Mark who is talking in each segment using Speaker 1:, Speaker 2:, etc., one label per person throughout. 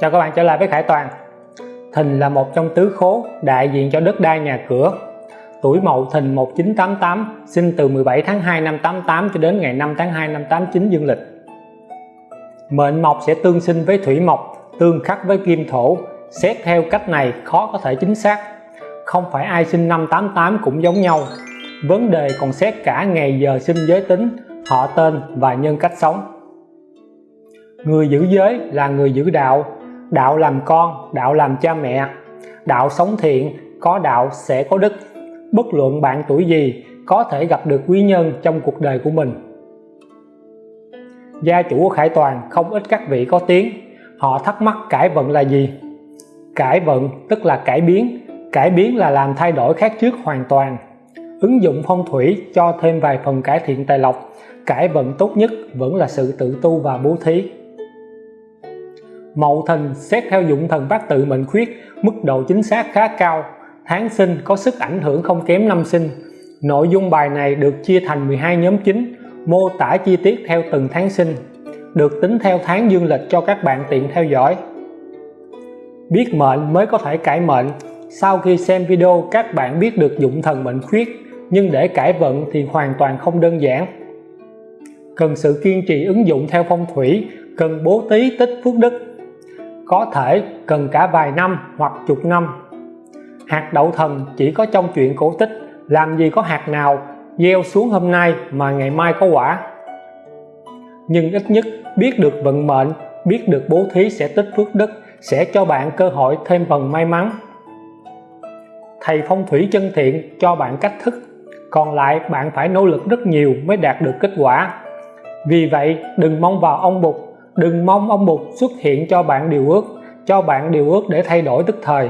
Speaker 1: Chào các bạn trở lại với Khải Toàn? Thìn là một trong tứ khố đại diện cho đất đai nhà cửa. Tuổi Mậu Thìn 1988 sinh từ 17 tháng 2 năm 88 cho đến ngày 5 tháng 2 năm 89 dương lịch. Mệnh mộc sẽ tương sinh với thủy mộc, tương khắc với kim thổ. Xét theo cách này khó có thể chính xác. Không phải ai sinh năm 88 cũng giống nhau. Vấn đề còn xét cả ngày giờ sinh giới tính, họ tên và nhân cách sống. Người giữ giới là người giữ đạo đạo làm con, đạo làm cha mẹ. Đạo sống thiện, có đạo sẽ có đức. Bất luận bạn tuổi gì, có thể gặp được quý nhân trong cuộc đời của mình. Gia chủ của Khải Toàn không ít các vị có tiếng. Họ thắc mắc cải vận là gì? Cải vận tức là cải biến. Cải biến là làm thay đổi khác trước hoàn toàn. Ứng dụng phong thủy cho thêm vài phần cải thiện tài lộc. Cải vận tốt nhất vẫn là sự tự tu và bố thí. Mậu Thìn xét theo dụng thần bát tự mệnh khuyết, mức độ chính xác khá cao. Tháng sinh có sức ảnh hưởng không kém năm sinh. Nội dung bài này được chia thành 12 nhóm chính, mô tả chi tiết theo từng tháng sinh, được tính theo tháng dương lịch cho các bạn tiện theo dõi. Biết mệnh mới có thể cải mệnh. Sau khi xem video, các bạn biết được dụng thần mệnh khuyết, nhưng để cải vận thì hoàn toàn không đơn giản. Cần sự kiên trì ứng dụng theo phong thủy, cần bố tí tích phước đức có thể cần cả vài năm hoặc chục năm. Hạt đậu thần chỉ có trong chuyện cổ tích, làm gì có hạt nào gieo xuống hôm nay mà ngày mai có quả. Nhưng ít nhất biết được vận mệnh, biết được bố thí sẽ tích phước đức, sẽ cho bạn cơ hội thêm phần may mắn. Thầy phong thủy chân thiện cho bạn cách thức, còn lại bạn phải nỗ lực rất nhiều mới đạt được kết quả. Vì vậy, đừng mong vào ông Bụt đừng mong ông Bụt xuất hiện cho bạn điều ước, cho bạn điều ước để thay đổi tức thời.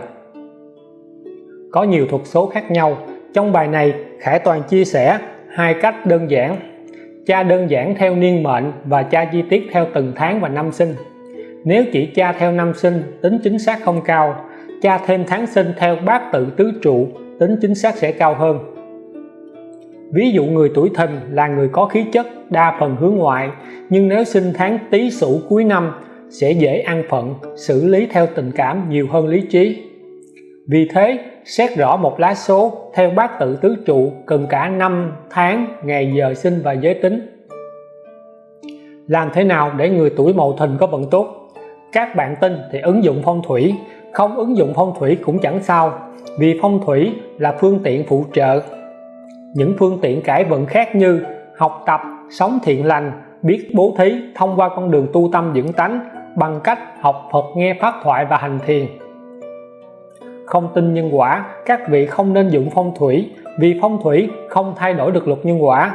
Speaker 1: Có nhiều thuật số khác nhau, trong bài này, Khải Toàn chia sẻ hai cách đơn giản. Tra đơn giản theo niên mệnh và tra chi tiết theo từng tháng và năm sinh. Nếu chỉ tra theo năm sinh, tính chính xác không cao. Tra thêm tháng sinh theo bát tự tứ trụ, tính chính xác sẽ cao hơn ví dụ người tuổi thìn là người có khí chất đa phần hướng ngoại, nhưng nếu sinh tháng tý sửu cuối năm, sẽ dễ ăn phận, xử lý theo tình cảm nhiều hơn lý trí. Vì thế, xét rõ một lá số, theo bát tự tứ trụ, cần cả năm tháng, ngày giờ sinh và giới tính. Làm thế nào để người tuổi mậu thìn có vận tốt? Các bạn tin thì ứng dụng phong thủy, không ứng dụng phong thủy cũng chẳng sao. Vì phong thủy là phương tiện phụ trợ những phương tiện cải vận khác như học tập, sống thiện lành, biết bố thí, thông qua con đường tu tâm dưỡng tánh bằng cách học Phật, nghe pháp thoại và hành thiền. Không tin nhân quả, các vị không nên dụng phong thủy, vì phong thủy không thay đổi được luật nhân quả.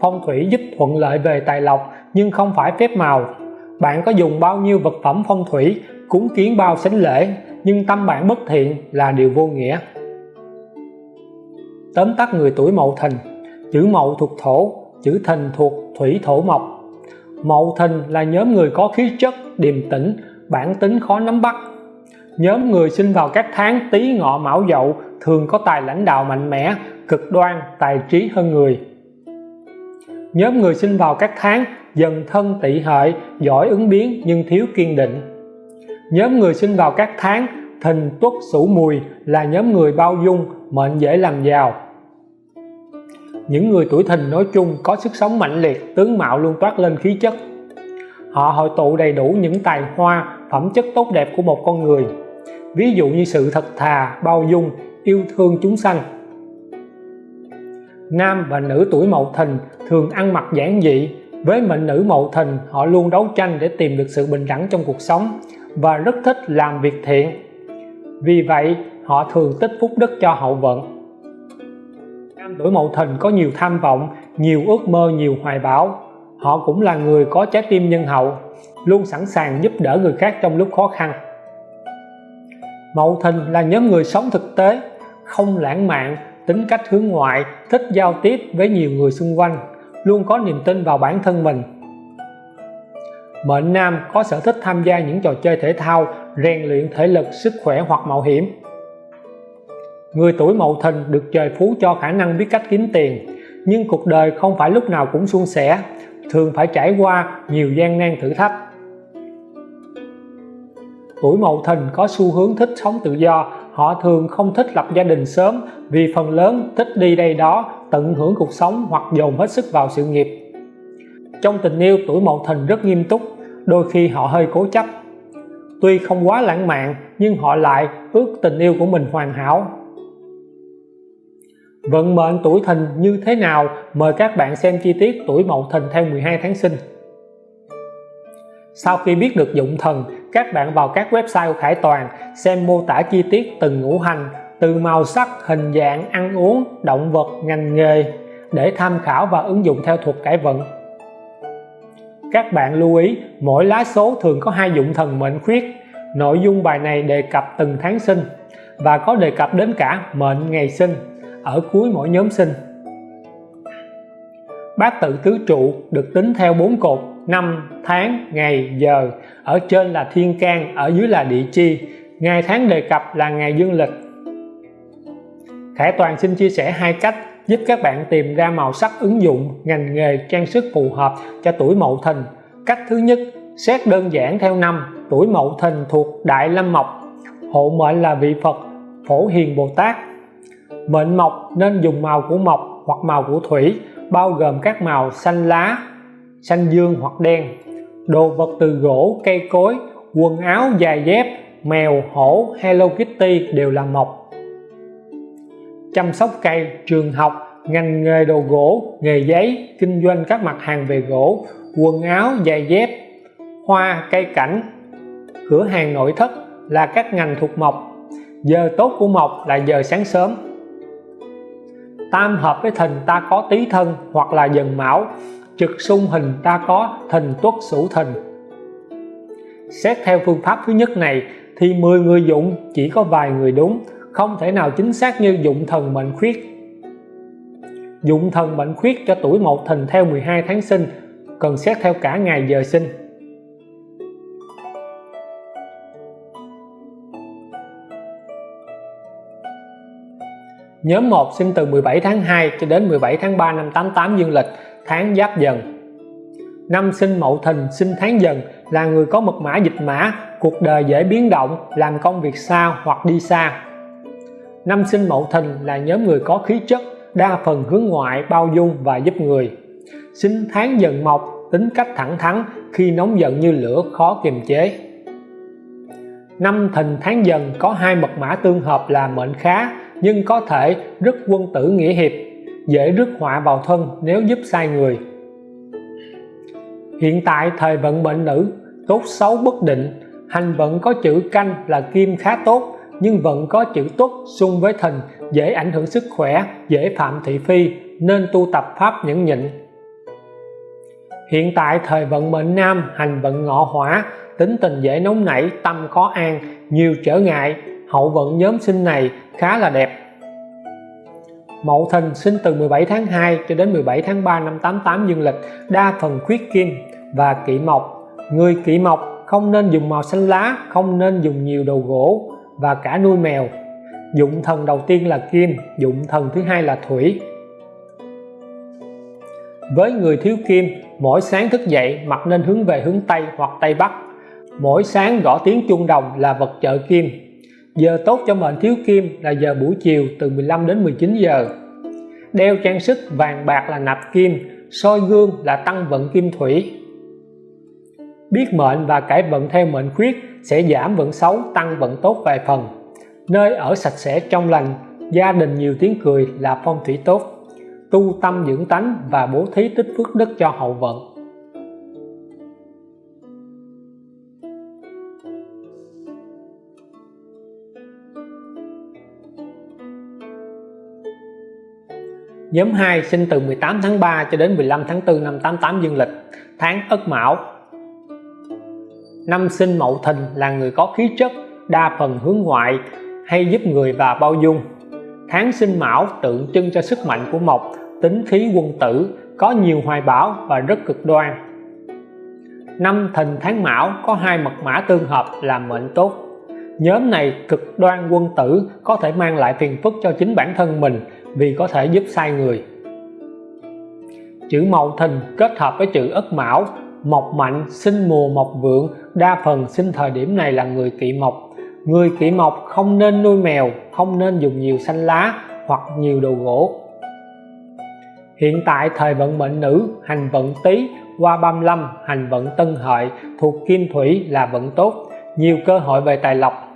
Speaker 1: Phong thủy giúp thuận lợi về tài lộc, nhưng không phải phép màu. Bạn có dùng bao nhiêu vật phẩm phong thủy cúng kiến bao sánh lễ, nhưng tâm bạn bất thiện là điều vô nghĩa tóm tắt người tuổi mậu thìn. Chữ mậu thuộc thổ, chữ thìn thuộc thủy thổ mộc. Mậu thìn là nhóm người có khí chất, điềm tĩnh, bản tính khó nắm bắt. Nhóm người sinh vào các tháng tý ngọ mão dậu thường có tài lãnh đạo mạnh mẽ, cực đoan, tài trí hơn người. Nhóm người sinh vào các tháng dần thân tỵ hợi giỏi ứng biến nhưng thiếu kiên định. Nhóm người sinh vào các tháng thìn tuất sửu mùi là nhóm người bao dung mệnh dễ làm giàu. Những người tuổi thìn nói chung có sức sống mạnh liệt, tướng mạo luôn toát lên khí chất. Họ hội tụ đầy đủ những tài hoa, phẩm chất tốt đẹp của một con người. Ví dụ như sự thật thà, bao dung, yêu thương chúng sanh. Nam và nữ tuổi mậu thìn thường ăn mặc giản dị. Với mệnh nữ mậu thìn, họ luôn đấu tranh để tìm được sự bình đẳng trong cuộc sống và rất thích làm việc thiện. Vì vậy họ thường tích phúc đức cho hậu vận. Nam tuổi mậu thìn có nhiều tham vọng, nhiều ước mơ, nhiều hoài bão. Họ cũng là người có trái tim nhân hậu, luôn sẵn sàng giúp đỡ người khác trong lúc khó khăn. Mậu Thìn là nhóm người sống thực tế, không lãng mạn, tính cách hướng ngoại, thích giao tiếp với nhiều người xung quanh, luôn có niềm tin vào bản thân mình. Mệnh nam có sở thích tham gia những trò chơi thể thao, rèn luyện thể lực, sức khỏe hoặc mạo hiểm người tuổi mậu thìn được trời phú cho khả năng biết cách kiếm tiền. Nhưng cuộc đời không phải lúc nào cũng suôn sẻ, thường phải trải qua nhiều gian nan thử thách. Tuổi Mậu Thìn có xu hướng thích sống tự do, họ thường không thích lập gia đình sớm vì phần lớn thích đi đây đó tận hưởng cuộc sống hoặc dồn hết sức vào sự nghiệp. Trong tình yêu, tuổi Mậu Thìn rất nghiêm túc, đôi khi họ hơi cố chấp. Tuy không quá lãng mạn, nhưng họ lại ước tình yêu của mình hoàn hảo vận mệnh tuổi thìn như thế nào? Mời các bạn xem chi tiết tuổi Mậu Thìn theo 12 tháng sinh. Sau khi biết được dụng thần, các bạn vào các website của Khải Toàn, xem mô tả chi tiết từng ngũ hành, từ màu sắc, hình dạng, ăn uống, động vật, ngành nghề để tham khảo và ứng dụng theo thuật cải vận. Các bạn lưu ý, mỗi lá số thường có hai dụng thần mệnh khuyết. Nội dung bài này đề cập từng tháng sinh và có đề cập đến cả mệnh ngày sinh ở cuối mỗi nhóm sinh. Bát tự tứ trụ được tính theo bốn cột, năm, tháng, ngày, giờ. Ở trên là thiên can, ở dưới là địa chi. Ngày tháng đề cập là ngày dương lịch. Khải Toàn xin chia sẻ hai cách giúp các bạn tìm ra màu sắc ứng dụng, ngành nghề, trang sức phù hợp cho tuổi Mậu Thìn. Cách thứ nhất, xét đơn giản theo năm, tuổi Mậu Thìn thuộc Đại Lâm Mộc. Hộ mệnh là vị Phật, Phổ Hiền Bồ Tát mệnh mộc nên dùng màu của mộc hoặc màu của thủy, bao gồm các màu xanh lá, xanh dương hoặc đen. Đồ vật từ gỗ, cây cối, quần áo, giày dép, mèo, hổ, Hello Kitty đều là mộc. Chăm sóc cây, trường học, ngành nghề đồ gỗ, nghề giấy, kinh doanh các mặt hàng về gỗ, quần áo, giày dép, hoa, cây cảnh. Cửa hàng nội thất là các ngành thuộc mộc. Giờ tốt của mộc là giờ sáng sớm tam hợp với thìn ta có tý thân hoặc là dần mão. Trực xung hình ta có thìn tuất sửu thìn xét theo phương pháp thứ nhất này thì 10 người dụng chỉ có vài người đúng, không thể nào chính xác như dụng thần mệnh khuyết. Dụng thần mệnh khuyết cho tuổi một thìn theo 12 tháng sinh, cần xét theo cả ngày giờ sinh. Nhóm 1 sinh từ 17 tháng 2 cho đến 17 tháng 3 năm 88 dương lịch, tháng Giáp Dần. Năm sinh Mậu Thìn, sinh tháng Dần là người có mật mã dịch mã, cuộc đời dễ biến động, làm công việc xa hoặc đi xa. Năm sinh Mậu Thìn là nhóm người có khí chất, đa phần hướng ngoại, bao dung và giúp người. Sinh tháng Dần Mộc, tính cách thẳng thắn, khi nóng giận như lửa khó kiềm chế. Năm Thìn tháng Dần có hai mật mã tương hợp là mệnh khá, nhưng có thể rất quân tử nghĩa hiệp, dễ rước họa vào thân nếu giúp sai người. Hiện tại thời vận mệnh nữ, tốt xấu bất định, hành vận có chữ canh là kim khá tốt, nhưng vận có chữ tuất xung với thìn dễ ảnh hưởng sức khỏe, dễ phạm thị phi, nên tu tập pháp nhẫn nhịn. Hiện tại thời vận mệnh nam, hành vận ngọ hỏa, tính tình dễ nóng nảy, tâm khó an, nhiều trở ngại hậu vận nhóm sinh này khá là đẹp. Mậu Thìn sinh từ 17 tháng 2 cho đến 17 tháng 3 năm 88 dương lịch, đa phần khuyết kim và kỵ mộc. Người kỵ mộc không nên dùng màu xanh lá, không nên dùng nhiều đồ gỗ và cả nuôi mèo. Dụng thần đầu tiên là kim, dụng thần thứ hai là thủy. Với người thiếu kim, mỗi sáng thức dậy mặt nên hướng về hướng Tây hoặc Tây Bắc. Mỗi sáng gõ tiếng chuông đồng là vật trợ kim giờ tốt cho mệnh thiếu kim là giờ buổi chiều từ 15 đến 19 giờ. Đeo trang sức vàng bạc là nạp kim, soi gương là tăng vận kim thủy. Biết mệnh và cải vận theo mệnh khuyết sẽ giảm vận xấu, tăng vận tốt vài phần. Nơi ở sạch sẽ trong lành, gia đình nhiều tiếng cười là phong thủy tốt. Tu tâm dưỡng tánh và bố thí tích phước đức cho hậu vận. Nhóm 2 sinh từ 18 tháng 3 cho đến 15 tháng 4 năm 88 dương lịch, tháng Ất Mão. Năm sinh Mậu Thìn là người có khí chất, đa phần hướng ngoại, hay giúp người và bao dung. Tháng sinh Mão tượng trưng cho sức mạnh của mộc, tính khí quân tử, có nhiều hoài bão và rất cực đoan. Năm Thìn tháng Mão có hai mật mã tương hợp làm mệnh tốt. Nhóm này cực đoan quân tử có thể mang lại phiền phức cho chính bản thân mình vì có thể giúp sai người. Chữ mậu thìn kết hợp với chữ ất mão, mộc mạnh sinh mùa mộc vượng, đa phần sinh thời điểm này là người kỵ mộc. Người kỵ mộc không nên nuôi mèo, không nên dùng nhiều xanh lá hoặc nhiều đồ gỗ. Hiện tại thời vận mệnh nữ, hành vận tý, qua 35 hành vận tân hợi thuộc kim thủy là vận tốt. Nhiều cơ hội về tài lộc.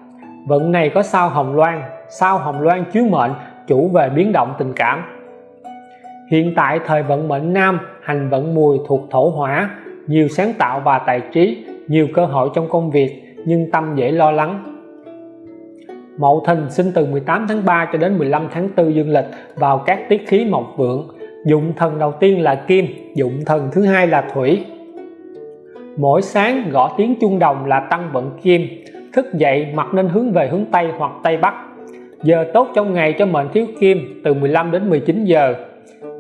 Speaker 1: Vận này có sao hồng loan, sao hồng loan chiếu mệnh chủ về biến động tình cảm. Hiện tại thời vận mệnh nam, hành vận mùi thuộc thổ hỏa, nhiều sáng tạo và tài trí, nhiều cơ hội trong công việc, nhưng tâm dễ lo lắng. Mậu Thìn sinh từ 18 tháng 3 cho đến 15 tháng 4 dương lịch vào các tiết khí mộc vượng. Dụng thần đầu tiên là kim, dụng thần thứ hai là thủy. Mỗi sáng gõ tiếng chuông đồng là tăng vận kim, thức dậy mặt nên hướng về hướng Tây hoặc Tây Bắc giờ tốt trong ngày cho mệnh thiếu kim từ 15 đến 19 giờ.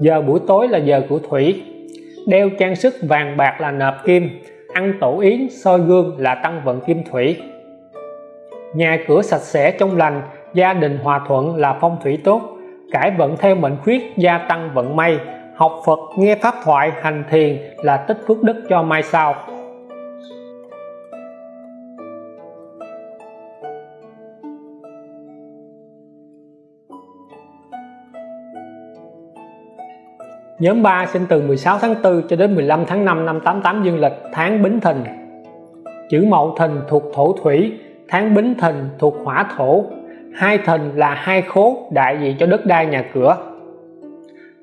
Speaker 1: Giờ buổi tối là giờ của thủy. Đeo trang sức vàng bạc là nạp kim, ăn tổ yến, soi gương là tăng vận kim thủy. Nhà cửa sạch sẽ trong lành, gia đình hòa thuận là phong thủy tốt. Cải vận theo mệnh khuyết, gia tăng vận may. Học Phật, nghe pháp thoại, hành thiền là tích phước đức cho mai sau. Nhóm 3 sinh từ 16 tháng 4 cho đến 15 tháng 5 năm 88 dương lịch, tháng Bính Thìn. Chữ Mậu Thìn thuộc thổ thủy, tháng Bính Thìn thuộc hỏa thổ. Hai thìn là hai khố đại diện cho đất đai nhà cửa.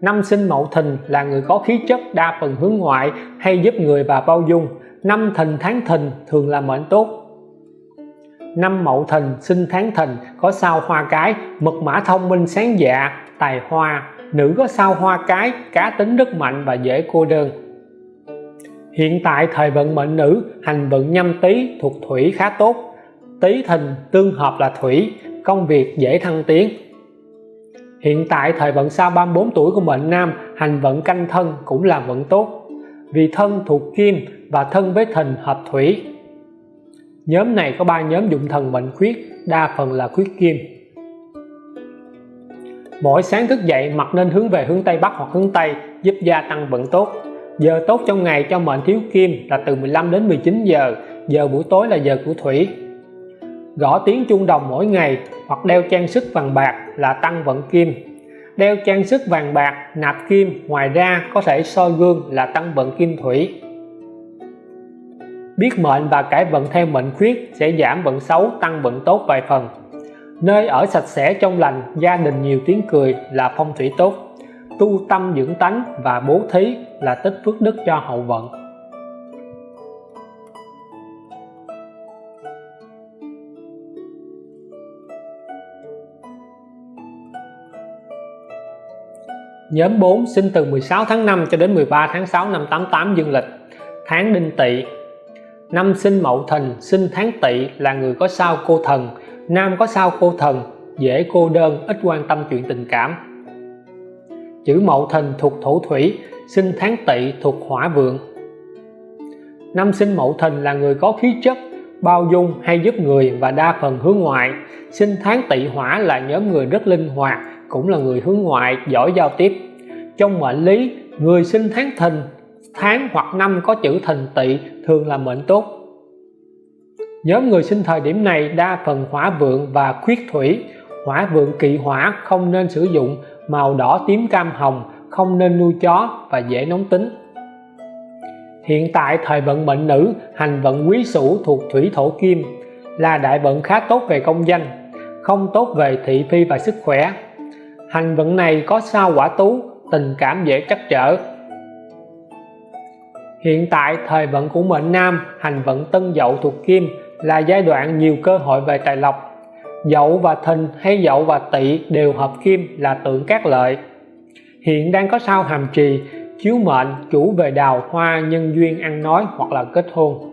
Speaker 1: Năm sinh Mậu Thìn là người có khí chất đa phần hướng ngoại, hay giúp người và bao dung. Năm thìn tháng thìn thường là mệnh tốt. Năm Mậu Thìn sinh tháng thìn có sao hoa cái, mật mã thông minh sáng dạ tài hoa nữ có sao hoa cái, cá tính rất mạnh và dễ cô đơn. Hiện tại thời vận mệnh nữ, hành vận nhâm tý thuộc thủy khá tốt. Tý thìn tương hợp là thủy, công việc dễ thăng tiến. Hiện tại thời vận sau 34 tuổi của mệnh nam, hành vận canh thân cũng là vận tốt. Vì thân thuộc kim và thân với thìn hợp thủy. Nhóm này có ba nhóm dụng thần mệnh khuyết, đa phần là khuyết kim mỗi sáng thức dậy mặt nên hướng về hướng Tây Bắc hoặc hướng Tây, giúp gia tăng vận tốt. Giờ tốt trong ngày cho mệnh thiếu kim là từ 15 đến 19 giờ giờ buổi tối là giờ của thủy. Gõ tiếng chuông đồng mỗi ngày hoặc đeo trang sức vàng bạc là tăng vận kim. Đeo trang sức vàng bạc, nạp kim, ngoài ra có thể soi gương là tăng vận kim thủy. Biết mệnh và cải vận theo mệnh khuyết sẽ giảm vận xấu, tăng vận tốt vài phần nơi ở sạch sẽ trong lành, gia đình nhiều tiếng cười là phong thủy tốt. Tu tâm dưỡng tánh và bố thí là tích phước đức cho hậu vận. Nhóm 4 sinh từ 16 tháng 5 cho đến 13 tháng 6 năm 88 dương lịch. Tháng đinh tỵ. Năm sinh mậu thìn sinh tháng tỵ là người có sao cô thần nam có sao cô thần, dễ cô đơn, ít quan tâm chuyện tình cảm. Chữ mậu thìn thuộc thổ thủy, sinh tháng tỵ thuộc hỏa vượng. Năm sinh mậu thìn là người có khí chất, bao dung hay giúp người và đa phần hướng ngoại. Sinh tháng tỵ hỏa là nhóm người rất linh hoạt, cũng là người hướng ngoại, giỏi giao tiếp. Trong mệnh lý, người sinh tháng thìn tháng hoặc năm có chữ thìn tỵ thường là mệnh tốt nhóm người sinh thời điểm này đa phần hỏa vượng và khuyết thủy. Hỏa vượng kỵ hỏa không nên sử dụng, màu đỏ tím cam hồng không nên nuôi chó và dễ nóng tính. Hiện tại thời vận mệnh nữ, hành vận quý sửu thuộc thủy thổ kim, là đại vận khá tốt về công danh, không tốt về thị phi và sức khỏe. Hành vận này có sao quả tú, tình cảm dễ trắc trở. Hiện tại thời vận của mệnh nam, hành vận tân dậu thuộc kim là giai đoạn nhiều cơ hội về tài lộc. Dậu và thìn hay dậu và tỵ đều hợp kim là tượng các lợi. Hiện đang có sao hàm trì, chiếu mệnh, chủ về đào hoa, nhân duyên ăn nói hoặc là kết hôn.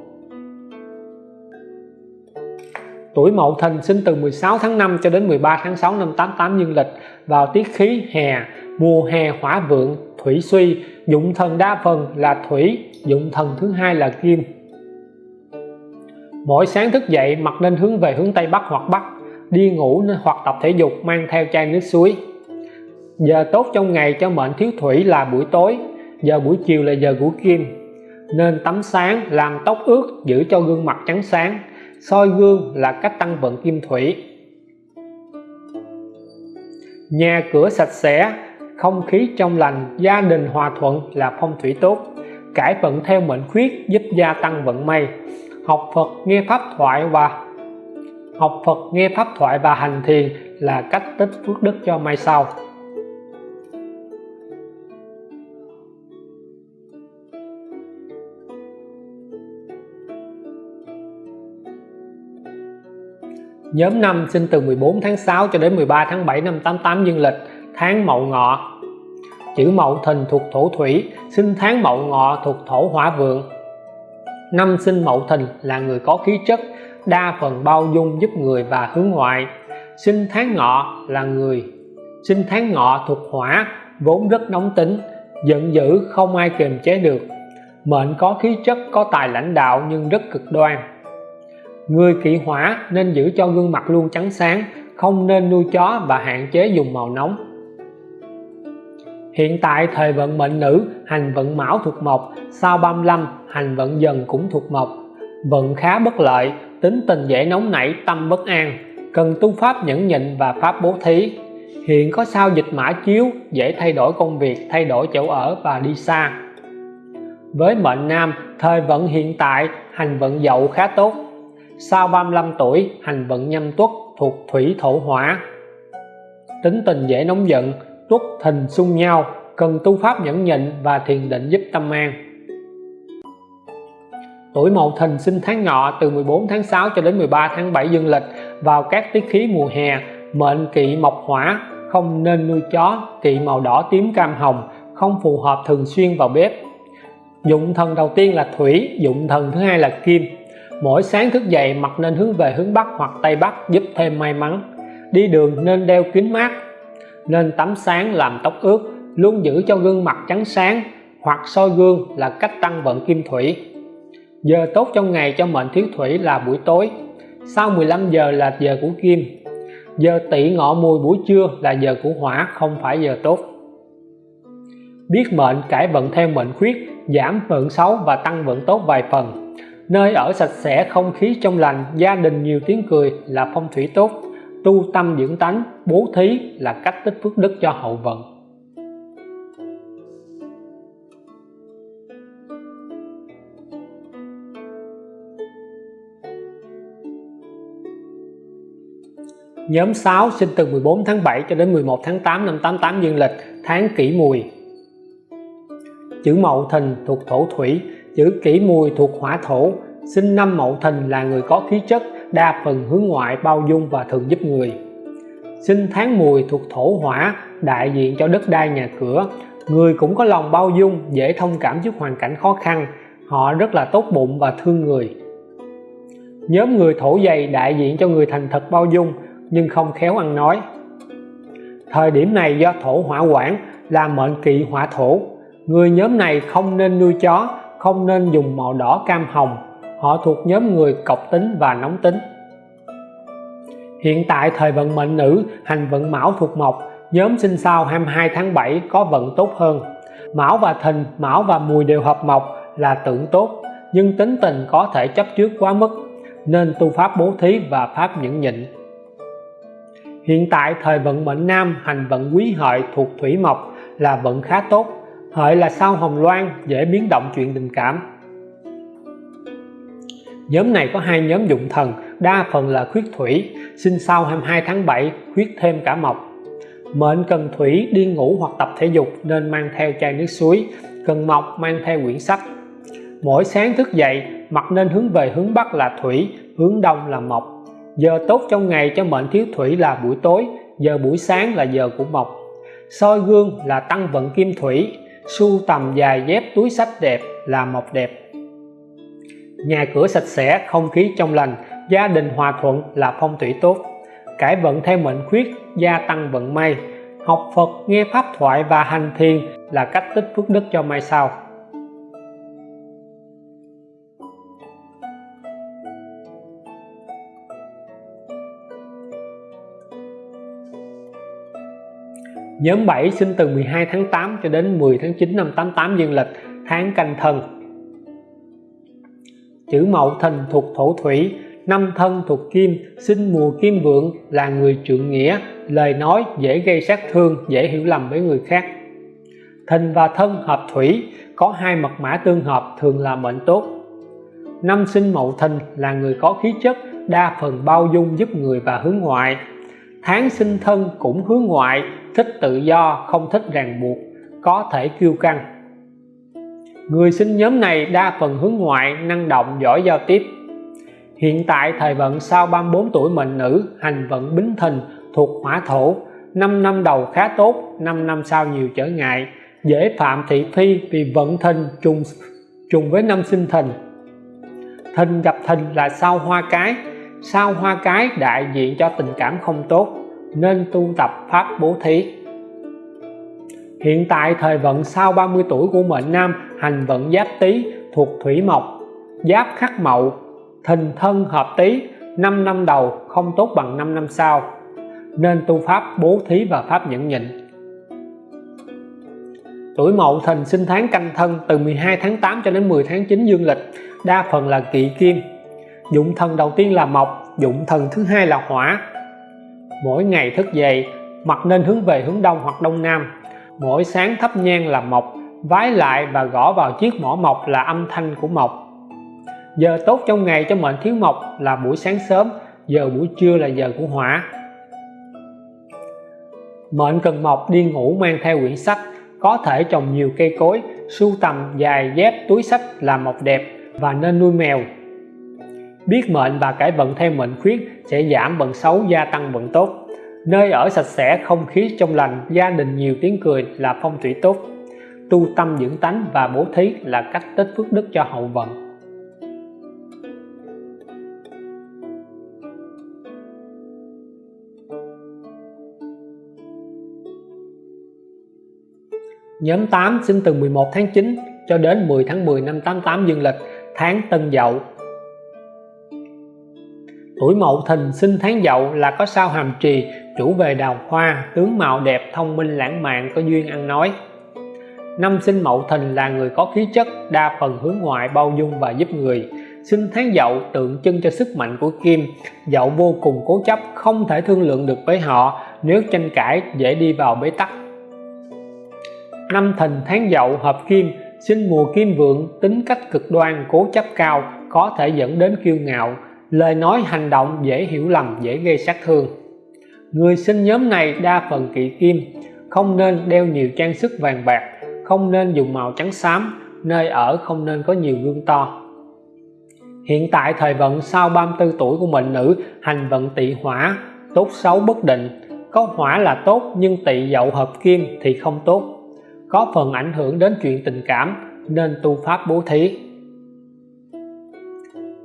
Speaker 1: Tuổi Mậu Thìn sinh từ 16 tháng 5 cho đến 13 tháng 6 năm 88 dương lịch vào tiết khí hè, mùa hè hỏa vượng, thủy suy, dụng thần đa phần là thủy, dụng thần thứ hai là kim mỗi sáng thức dậy mặt nên hướng về hướng Tây Bắc hoặc Bắc, đi ngủ nên hoặc tập thể dục, mang theo chai nước suối. Giờ tốt trong ngày cho mệnh thiếu thủy là buổi tối, giờ buổi chiều là giờ của kim. Nên tắm sáng, làm tóc ướt, giữ cho gương mặt trắng sáng, soi gương là cách tăng vận kim thủy. Nhà cửa sạch sẽ, không khí trong lành, gia đình hòa thuận là phong thủy tốt. Cải vận theo mệnh khuyết giúp gia tăng vận may học Phật nghe pháp thoại và học Phật nghe pháp thoại và hành thiền là cách tích phước đức cho mai sau Nhóm năm sinh từ 14 tháng 6 cho đến 13 tháng 7 năm 88 dương lịch, tháng Mậu Ngọ. Chữ Mậu Thìn thuộc thổ thủy, sinh tháng Mậu Ngọ thuộc thổ hỏa vượng. Năm sinh Mậu Thìn là người có khí chất, đa phần bao dung giúp người và hướng ngoại. Sinh tháng Ngọ là người sinh tháng Ngọ thuộc hỏa, vốn rất nóng tính, giận dữ không ai kiềm chế được. Mệnh có khí chất, có tài lãnh đạo nhưng rất cực đoan Người kỵ hỏa nên giữ cho gương mặt luôn trắng sáng, không nên nuôi chó và hạn chế dùng màu nóng. Hiện tại thời vận mệnh nữ, hành vận mão thuộc mộc, sau 35 hành vận dần cũng thuộc mộc. Vận khá bất lợi, tính tình dễ nóng nảy, tâm bất an, cần tu pháp nhẫn nhịn và pháp bố thí. Hiện có sao dịch mã chiếu, dễ thay đổi công việc, thay đổi chỗ ở và đi xa. Với mệnh nam, thời vận hiện tại, hành vận dậu khá tốt, sau 35 tuổi hành vận nhâm tuất thuộc thủy thổ hỏa tính tình dễ nóng giận tuất thìn xung nhau, cần tu pháp nhẫn nhịn và thiền định giúp tâm an. Tuổi mậu thìn sinh tháng ngọ từ 14 tháng 6 cho đến 13 tháng 7 dương lịch vào các tiết khí mùa hè, mệnh kỵ mộc hỏa, không nên nuôi chó, kỵ màu đỏ tím cam hồng, không phù hợp thường xuyên vào bếp. Dụng thần đầu tiên là thủy, dụng thần thứ hai là kim. Mỗi sáng thức dậy mặt nên hướng về hướng Bắc hoặc Tây Bắc giúp thêm may mắn. Đi đường nên đeo kính mát nên tắm sáng làm tóc ướt, luôn giữ cho gương mặt trắng sáng, hoặc soi gương là cách tăng vận kim thủy. Giờ tốt trong ngày cho mệnh thiếu thủy là buổi tối. Sau 15 giờ là giờ của kim. Giờ tỵ ngọ mùi buổi trưa là giờ của hỏa, không phải giờ tốt. Biết mệnh, cải vận theo mệnh khuyết, giảm vận xấu và tăng vận tốt vài phần. Nơi ở sạch sẽ, không khí trong lành, gia đình nhiều tiếng cười là phong thủy tốt tu tâm dưỡng tánh, bố thí là cách tích phước đức cho hậu vận. Nhóm 6 sinh từ 14 tháng 7 cho đến 11 tháng 8 năm 88 dương lịch, tháng kỷ mùi. Chữ mậu thìn thuộc thổ thủy, chữ kỷ mùi thuộc hỏa thổ. Sinh năm mậu thìn là người có khí chất đa phần hướng ngoại bao dung và thường giúp người. Sinh tháng mùi thuộc thổ hỏa, đại diện cho đất đai nhà cửa, người cũng có lòng bao dung, dễ thông cảm trước hoàn cảnh khó khăn, họ rất là tốt bụng và thương người. Nhóm người thổ dày đại diện cho người thành thật bao dung, nhưng không khéo ăn nói. Thời điểm này do thổ hỏa quản là mệnh kỵ hỏa thổ. Người nhóm này không nên nuôi chó, không nên dùng màu đỏ cam hồng họ thuộc nhóm người cọc tính và nóng tính. Hiện tại thời vận mệnh nữ, hành vận mão thuộc mộc, nhóm sinh sau 22 tháng 7 có vận tốt hơn. Mão và thìn, mão và mùi đều hợp mộc là tượng tốt, nhưng tính tình có thể chấp trước quá mức, nên tu pháp bố thí và pháp nhẫn nhịn. Hiện tại thời vận mệnh nam, hành vận quý hợi thuộc thủy mộc là vận khá tốt, hợi là sao hồng loan, dễ biến động chuyện tình cảm nhóm này có hai nhóm dụng thần, đa phần là khuyết thủy. Sinh sau 22 tháng 7 khuyết thêm cả mộc. Mệnh cần thủy đi ngủ hoặc tập thể dục nên mang theo chai nước suối, cần mộc mang theo quyển sách. Mỗi sáng thức dậy mặt nên hướng về hướng Bắc là thủy, hướng Đông là mộc. Giờ tốt trong ngày cho mệnh thiếu thủy là buổi tối, giờ buổi sáng là giờ của mộc. Soi gương là tăng vận kim thủy, sưu tầm dài dép túi sách đẹp là mộc đẹp nhà cửa sạch sẽ, không khí trong lành, gia đình hòa thuận là phong thủy tốt. Cải vận theo mệnh khuyết, gia tăng vận may. Học Phật, nghe pháp thoại và hành thiền là cách tích phước đức cho mai sau Nhóm 7 sinh từ 12 tháng 8 cho đến 10 tháng 9 năm 88 dương lịch, tháng canh thân chữ Mậu Thìn thuộc thổ thủy, năm thân thuộc kim, sinh mùa kim vượng là người trượng nghĩa, lời nói dễ gây sát thương, dễ hiểu lầm với người khác. Thìn và thân hợp thủy, có hai mật mã tương hợp, thường là mệnh tốt. Năm sinh mậu thìn là người có khí chất, đa phần bao dung giúp người và hướng ngoại. Tháng sinh thân cũng hướng ngoại, thích tự do, không thích ràng buộc, có thể kiêu căng người sinh nhóm này đa phần hướng ngoại, năng động, giỏi giao tiếp. Hiện tại thời vận sau 34 tuổi mệnh nữ, hành vận bính thìn, thuộc hỏa thổ. 5 năm đầu khá tốt 5 năm sau nhiều trở ngại. Dễ phạm thị phi vì vận thìn trùng trùng với năm sinh thìn. Thìn gặp thìn là sao hoa cái. Sao hoa cái đại diện cho tình cảm không tốt, nên tu tập pháp bố thí. Hiện tại thời vận sau 30 tuổi của mệnh nam hành vận giáp tý thuộc thủy mộc, giáp khắc mậu thìn thân hợp tý 5 năm đầu không tốt bằng 5 năm sau. Nên tu pháp bố thí và pháp nhẫn nhịn. Tuổi mậu thìn sinh tháng canh thân từ 12 tháng 8 cho đến 10 tháng 9 dương lịch, đa phần là kỵ kim dụng thần đầu tiên là mộc, dụng thần thứ hai là hỏa. Mỗi ngày thức dậy mặt nên hướng về hướng đông hoặc đông nam. Mỗi sáng thắp nhang là mộc vái lại và gõ vào chiếc mỏ mộc là âm thanh của mộc. Giờ tốt trong ngày cho mệnh thiếu mộc là buổi sáng sớm, giờ buổi trưa là giờ của hỏa. Mệnh cần mộc đi ngủ mang theo quyển sách, có thể trồng nhiều cây cối, sưu tầm dài dép túi sách là mộc đẹp và nên nuôi mèo. Biết mệnh và cải vận theo mệnh khuyết sẽ giảm vận xấu, gia tăng vận tốt. Nơi ở sạch sẽ, không khí trong lành, gia đình nhiều tiếng cười là phong thủy tốt tu tâm dưỡng tánh và bố thí là cách tích phước đức cho hậu vận. Nhóm 8 sinh từ 11 tháng 9 cho đến 10 tháng 10 năm 88 dương lịch, tháng Tân Dậu. Tuổi Mậu Thìn sinh tháng Dậu là có sao hàm trì, chủ về đào hoa, tướng mạo đẹp, thông minh, lãng mạn, có duyên ăn nói năm sinh Mậu Thìn là người có khí chất, đa phần hướng ngoại, bao dung và giúp người. Sinh tháng Dậu tượng trưng cho sức mạnh của Kim. Dậu vô cùng cố chấp, không thể thương lượng được với họ, nếu tranh cãi, dễ đi vào bế tắc. Năm Thìn tháng Dậu hợp Kim. Sinh mùa Kim Vượng, tính cách cực đoan, cố chấp cao, có thể dẫn đến kiêu ngạo. Lời nói hành động dễ hiểu lầm, dễ gây sát thương. Người sinh nhóm này đa phần kỵ kim, không nên đeo nhiều trang sức vàng bạc không nên dùng màu trắng xám, nơi ở không nên có nhiều gương to. Hiện tại thời vận sau 34 tuổi của mệnh nữ, hành vận tỵ hỏa, tốt xấu bất định. Có hỏa là tốt, nhưng tỵ dậu hợp kim thì không tốt. Có phần ảnh hưởng đến chuyện tình cảm, nên tu pháp bố thí.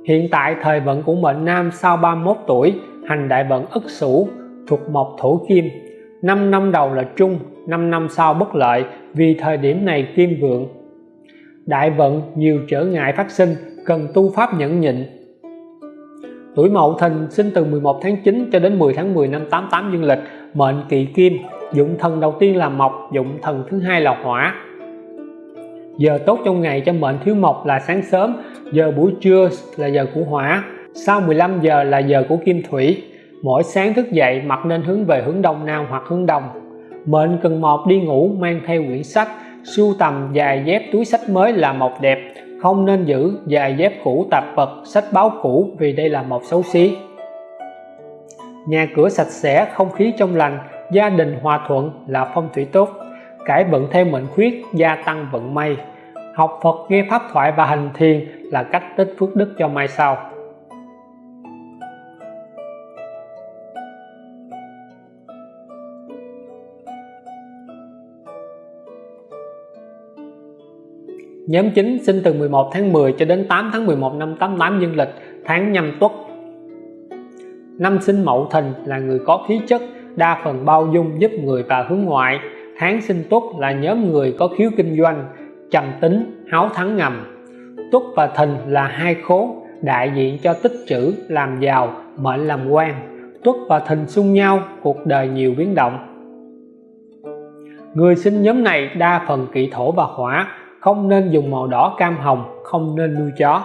Speaker 1: Hiện tại thời vận của mệnh nam sau 31 tuổi, hành đại vận ất sửu, thuộc mộc thổ kim. 5 năm đầu là trung 5 năm sau bất lợi vì thời điểm này kim vượng, đại vận nhiều trở ngại phát sinh, cần tu pháp nhẫn nhịn. Tuổi mậu thìn sinh từ 11 tháng 9 cho đến 10 tháng 10 năm 88 dương lịch, mệnh kỵ kim, dụng thần đầu tiên là mộc, dụng thần thứ hai là hỏa. Giờ tốt trong ngày cho mệnh thiếu mộc là sáng sớm, giờ buổi trưa là giờ của hỏa, sau 15 giờ là giờ của kim thủy. Mỗi sáng thức dậy mặt nên hướng về hướng đông, nam hoặc hướng đông mệnh cần mọt đi ngủ mang theo quyển sách, sưu tầm dài dép túi sách mới là mọc đẹp. Không nên giữ dài dép cũ tạp vật, sách báo cũ vì đây là một xấu xí. Nhà cửa sạch sẽ, không khí trong lành, gia đình hòa thuận là phong thủy tốt. Cải vận theo mệnh khuyết, gia tăng vận may. Học Phật, nghe pháp thoại và hành thiền là cách tích phước đức cho mai sau. Nhóm 9 sinh từ 11 tháng 10 cho đến 8 tháng 11 năm 88 dương lịch, tháng nhâm tuất. Năm sinh Mậu Thìn là người có khí chất, đa phần bao dung, giúp người và hướng ngoại. Tháng sinh tuất là nhóm người có khiếu kinh doanh, trầm tính, háo thắng ngầm. Tuất và thìn là hai khố, đại diện cho tích trữ, làm giàu, mệnh làm quan. Tuất và thìn xung nhau, cuộc đời nhiều biến động. Người sinh nhóm này đa phần kỵ thổ và hỏa không nên dùng màu đỏ cam hồng, không nên nuôi chó.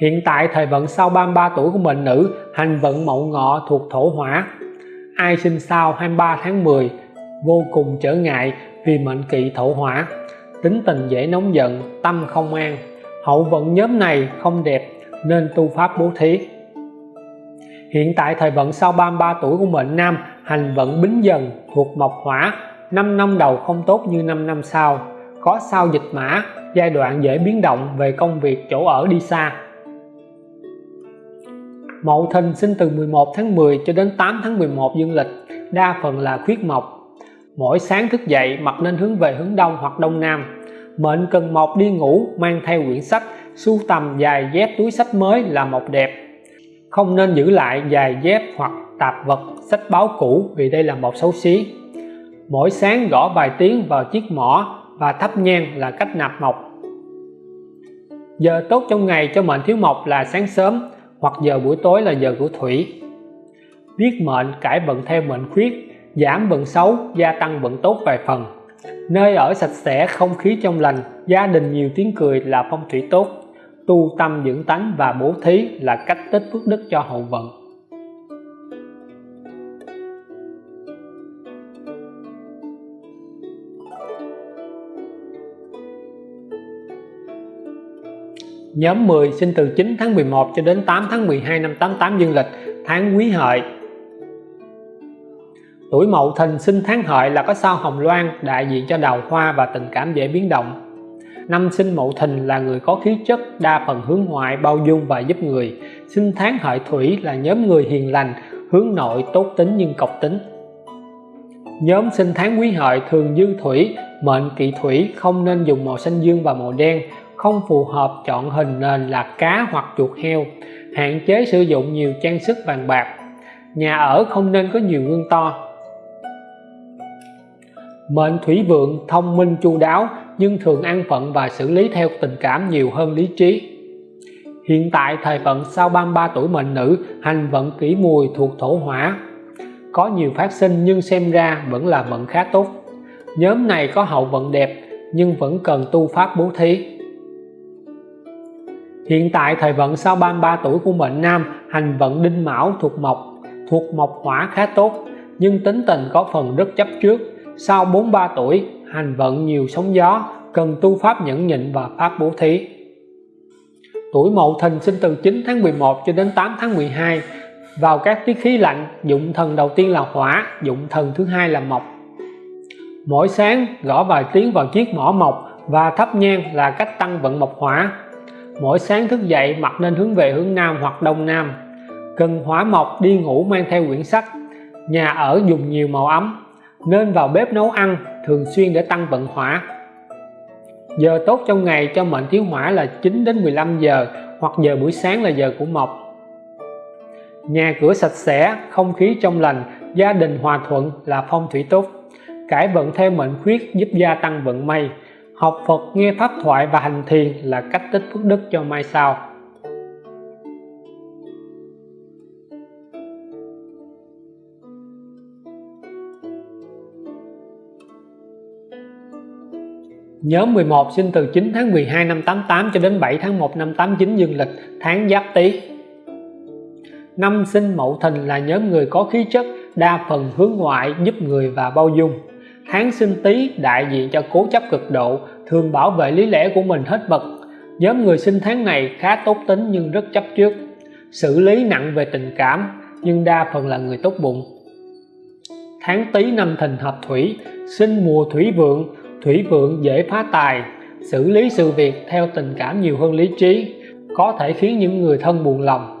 Speaker 1: Hiện tại thời vận sau 33 tuổi của mệnh nữ, hành vận mậu ngọ thuộc thổ hỏa. Ai sinh sau 23 tháng 10 vô cùng trở ngại vì mệnh kỵ thổ hỏa. Tính tình dễ nóng giận, tâm không an. Hậu vận nhóm này không đẹp, nên tu pháp bố thí. Hiện tại thời vận sau 33 tuổi của mệnh nam, hành vận bính dần thuộc mộc hỏa. 5 năm đầu không tốt như 5 năm sau có sao dịch mã, giai đoạn dễ biến động về công việc chỗ ở đi xa. Mậu Thìn sinh từ 11 tháng 10 cho đến 8 tháng 11 dương lịch, đa phần là khuyết mộc. Mỗi sáng thức dậy mặt nên hướng về hướng đông hoặc đông nam. Mệnh cần mộc đi ngủ, mang theo quyển sách, sưu tầm dài dép túi sách mới là mộc đẹp. Không nên giữ lại dài dép hoặc tạp vật, sách báo cũ, vì đây là một xấu xí. Mỗi sáng gõ vài tiếng vào chiếc mỏ và thắp nhang là cách nạp mộc. Giờ tốt trong ngày cho mệnh thiếu mộc là sáng sớm hoặc giờ buổi tối là giờ của thủy. Biết mệnh cải vận theo mệnh khuyết, giảm vận xấu, gia tăng vận tốt vài phần. Nơi ở sạch sẽ, không khí trong lành, gia đình nhiều tiếng cười là phong thủy tốt. Tu tâm dưỡng tánh và bố thí là cách tích phước đức cho hậu vận. Nhóm 10 sinh từ 9 tháng 11 cho đến 8 tháng 12 năm 88 dương lịch, tháng quý hợi. Tuổi Mậu Thìn sinh tháng hợi là có sao hồng loan, đại diện cho đào hoa và tình cảm dễ biến động. Năm sinh Mậu Thìn là người có khí chất, đa phần hướng ngoại, bao dung và giúp người. Sinh tháng hợi thủy là nhóm người hiền lành, hướng nội tốt tính nhưng cộc tính. Nhóm sinh tháng quý hợi thường dư thủy, mệnh kỵ thủy, không nên dùng màu xanh dương và màu đen không phù hợp chọn hình nền là cá hoặc chuột heo, hạn chế sử dụng nhiều trang sức vàng bạc. Nhà ở không nên có nhiều gương to. Mệnh thủy vượng thông minh chu đáo nhưng thường ăn phận và xử lý theo tình cảm nhiều hơn lý trí. Hiện tại thời vận sau 33 tuổi mệnh nữ, hành vận kỷ mùi thuộc thổ hỏa. Có nhiều phát sinh nhưng xem ra vẫn là vận khá tốt. Nhóm này có hậu vận đẹp nhưng vẫn cần tu pháp bố thí. Hiện tại thời vận sau 33 tuổi của mệnh nam, hành vận đinh mão thuộc mộc thuộc mộc hỏa khá tốt, nhưng tính tình có phần rất chấp trước. Sau 43 tuổi, hành vận nhiều sóng gió, cần tu pháp nhẫn nhịn và pháp bố thí. Tuổi mậu thìn sinh từ 9 tháng 11 cho đến 8 tháng 12 vào các tiết khí lạnh, dụng thần đầu tiên là hỏa, dụng thần thứ hai là mộc. Mỗi sáng, gõ vài tiếng vào chiếc mỏ mộc và thắp nhang là cách tăng vận mộc hỏa mỗi sáng thức dậy mặt nên hướng về hướng Nam hoặc Đông Nam. Cần hỏa mộc, đi ngủ mang theo quyển sách. Nhà ở dùng nhiều màu ấm, nên vào bếp nấu ăn, thường xuyên để tăng vận hỏa. Giờ tốt trong ngày cho mệnh thiếu hỏa là 9 đến 15 giờ, hoặc giờ buổi sáng là giờ của mộc. Nhà cửa sạch sẽ, không khí trong lành, gia đình hòa thuận là phong thủy tốt. Cải vận theo mệnh khuyết giúp gia tăng vận may học Phật nghe pháp thoại và hành thiền là cách tích phước đức cho mai sau Nhóm 11 sinh từ 9 tháng 12 năm 88 cho đến 7 tháng 1 năm 89 dương lịch, tháng Giáp Tý. Năm sinh Mậu Thìn là nhóm người có khí chất đa phần hướng ngoại, giúp người và bao dung tháng sinh tý đại diện cho cố chấp cực độ, thường bảo vệ lý lẽ của mình hết mực. Nhóm người sinh tháng này khá tốt tính nhưng rất chấp trước. Xử lý nặng về tình cảm, nhưng đa phần là người tốt bụng. Tháng tý năm thìn hợp thủy, sinh mùa thủy vượng. Thủy vượng dễ phá tài, xử lý sự việc theo tình cảm nhiều hơn lý trí, có thể khiến những người thân buồn lòng.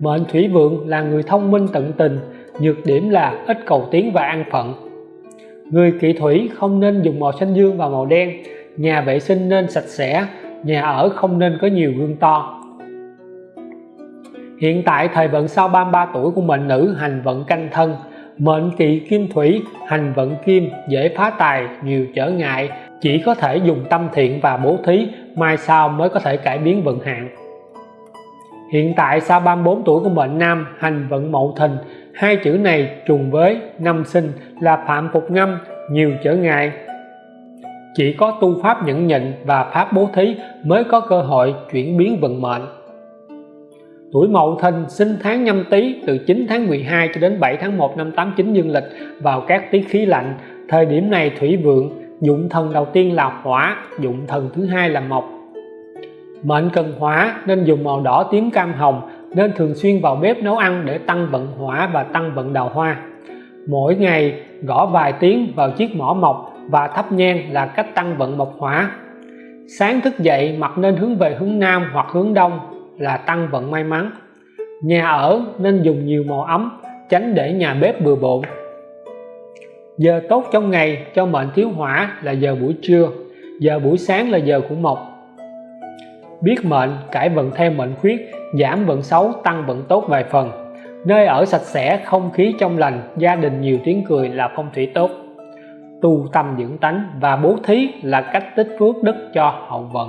Speaker 1: Mệnh thủy vượng là người thông minh tận tình, nhược điểm là ít cầu tiến và an phận người kỵ thủy không nên dùng màu xanh dương và màu đen. Nhà vệ sinh nên sạch sẽ, nhà ở không nên có nhiều gương to. Hiện tại thời vận sau 33 tuổi của mệnh nữ, hành vận canh thân. Mệnh kỵ kim thủy, hành vận kim, dễ phá tài, nhiều trở ngại. Chỉ có thể dùng tâm thiện và bố thí, mai sau mới có thể cải biến vận hạn. Hiện tại sau 34 tuổi của mệnh nam, hành vận mậu thìn hai chữ này trùng với năm sinh là phạm phục ngâm nhiều trở ngại chỉ có tu pháp nhẫn nhịn và pháp bố thí mới có cơ hội chuyển biến vận mệnh Tuổi Mậu Thìn sinh tháng nhâm tý từ 9 tháng 12 cho đến 7 tháng 1 năm 89 dương lịch vào các tiết khí lạnh. Thời điểm này thủy vượng, dụng thần đầu tiên là hỏa, dụng thần thứ hai là mộc. Mệnh cần hỏa nên dùng màu đỏ tím cam hồng nên thường xuyên vào bếp nấu ăn để tăng vận hỏa và tăng vận đào hoa. Mỗi ngày gõ vài tiếng vào chiếc mỏ mộc và thắp nhang là cách tăng vận mộc hỏa. Sáng thức dậy mặt nên hướng về hướng Nam hoặc hướng Đông là tăng vận may mắn. Nhà ở nên dùng nhiều màu ấm, tránh để nhà bếp bừa bộn. Giờ tốt trong ngày cho mệnh thiếu hỏa là giờ buổi trưa, giờ buổi sáng là giờ của mộc. Biết mệnh cải vận theo mệnh khuyết, giảm vận xấu tăng vận tốt vài phần. Nơi ở sạch sẽ, không khí trong lành, gia đình nhiều tiếng cười là phong thủy tốt. Tu tâm dưỡng tánh và bố thí là cách tích phước đức cho hậu vận.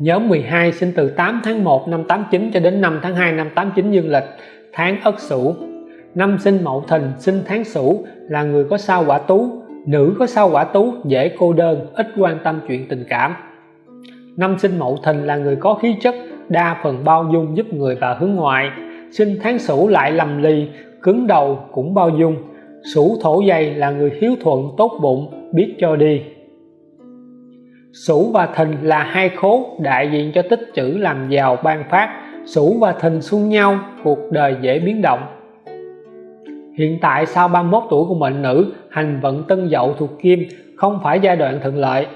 Speaker 1: Nhóm 12 sinh từ 8 tháng 1 năm 89 cho đến 5 tháng 2 năm 89 dương lịch, tháng Ất Sửu. Năm sinh Mậu Thìn, sinh tháng Sửu là người có sao quả tú, nữ có sao quả tú dễ cô đơn, ít quan tâm chuyện tình cảm. Năm sinh Mậu Thìn là người có khí chất, đa phần bao dung giúp người và hướng ngoại. Sinh tháng Sửu lại lầm lì, cứng đầu cũng bao dung. Sửu thổ dày là người hiếu thuận, tốt bụng, biết cho đi. Sửu và Thìn là hai khố đại diện cho tích chữ làm giàu ban phát Sửu và Thìn xung nhau, cuộc đời dễ biến động. Hiện tại sau 31 tuổi của mệnh nữ, hành vận tân dậu thuộc kim, không phải giai đoạn thuận lợi.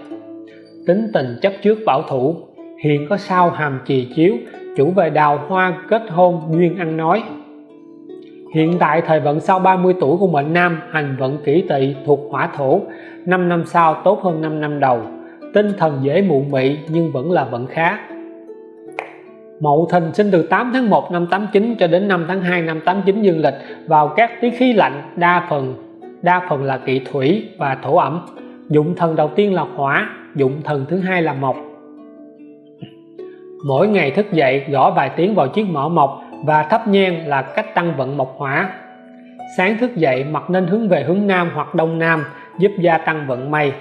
Speaker 1: Tính tình chấp trước bảo thủ hiện có sao hàm trì chiếu, chủ về đào hoa kết hôn duyên ăn nói. Hiện tại thời vận sau 30 tuổi của mệnh nam, hành vận kỷ tỵ thuộc hỏa thổ 5 năm sau tốt hơn 5 năm đầu. Tinh thần dễ mụ mị nhưng vẫn là vận khá. Mậu Thìn sinh từ 8 tháng 1 năm 89 cho đến 5 tháng 2 năm 89 dương lịch, vào các tiết khí lạnh, đa phần đa phần là kỵ thủy và thổ ẩm. Dụng thần đầu tiên là hỏa, dụng thần thứ hai là mộc. Mỗi ngày thức dậy, gõ vài tiếng vào chiếc mỏ mộc và thắp nhang là cách tăng vận mộc hỏa. Sáng thức dậy mặt nên hướng về hướng Nam hoặc Đông Nam, giúp gia tăng vận may.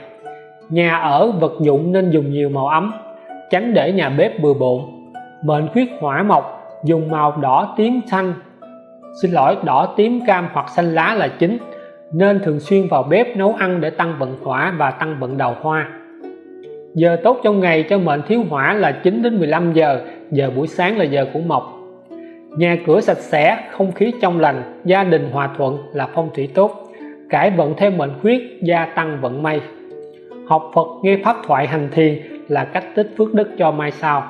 Speaker 1: Nhà ở vật dụng nên dùng nhiều màu ấm, tránh để nhà bếp bừa bộn mệnh khuyết hỏa mộc, dùng màu đỏ tím xanh. Xin lỗi, đỏ tím, cam hoặc xanh lá là chính, nên thường xuyên vào bếp nấu ăn để tăng vận hỏa và tăng vận đầu hoa. Giờ tốt trong ngày cho mệnh thiếu hỏa là 9 đến 15 giờ giờ buổi sáng là giờ của mộc. Nhà cửa sạch sẽ, không khí trong lành, gia đình hòa thuận là phong thủy tốt. Cải vận theo mệnh khuyết, gia tăng vận may. Học Phật, nghe pháp thoại hành thiền là cách tích phước đức cho mai sau.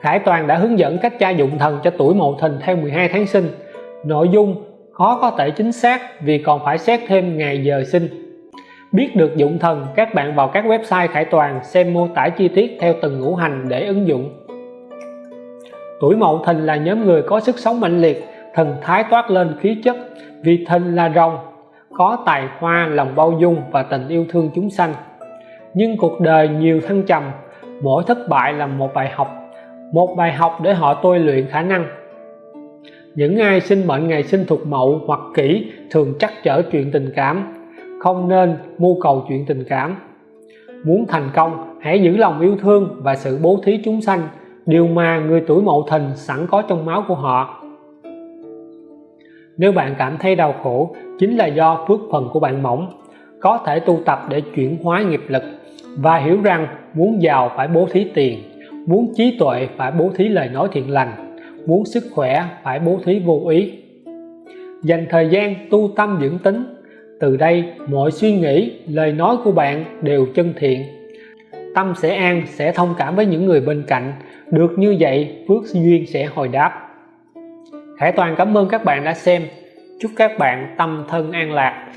Speaker 1: Khải Toàn đã hướng dẫn cách tra dụng thần cho tuổi Mậu Thìn theo 12 tháng sinh. Nội dung khó có thể chính xác vì còn phải xét thêm ngày giờ sinh. Biết được dụng thần, các bạn vào các website Khải Toàn xem mô tả chi tiết theo từng ngũ hành để ứng dụng. Tuổi Mậu Thìn là nhóm người có sức sống mạnh liệt, thần thái toát lên khí chất, vì Thìn là rồng, có tài hoa, lòng bao dung và tình yêu thương chúng sanh. Nhưng cuộc đời nhiều thăng trầm, mỗi thất bại là một bài học một bài học để họ tôi luyện khả năng. Những ai sinh mệnh ngày sinh thuộc mậu hoặc kỷ thường chắc trở chuyện tình cảm, không nên mưu cầu chuyện tình cảm. Muốn thành công, hãy giữ lòng yêu thương và sự bố thí chúng sanh, điều mà người tuổi mậu thìn sẵn có trong máu của họ. Nếu bạn cảm thấy đau khổ, chính là do phước phần của bạn mỏng, có thể tu tập để chuyển hóa nghiệp lực và hiểu rằng muốn giàu phải bố thí tiền muốn trí tuệ phải bố thí lời nói thiện lành, muốn sức khỏe phải bố thí vô ý. Dành thời gian tu tâm dưỡng tính, từ đây mọi suy nghĩ, lời nói của bạn đều chân thiện. Tâm sẽ an, sẽ thông cảm với những người bên cạnh, được như vậy phước duyên sẽ hồi đáp. Khải Toàn cảm ơn các bạn đã xem. Chúc các bạn tâm thân an lạc.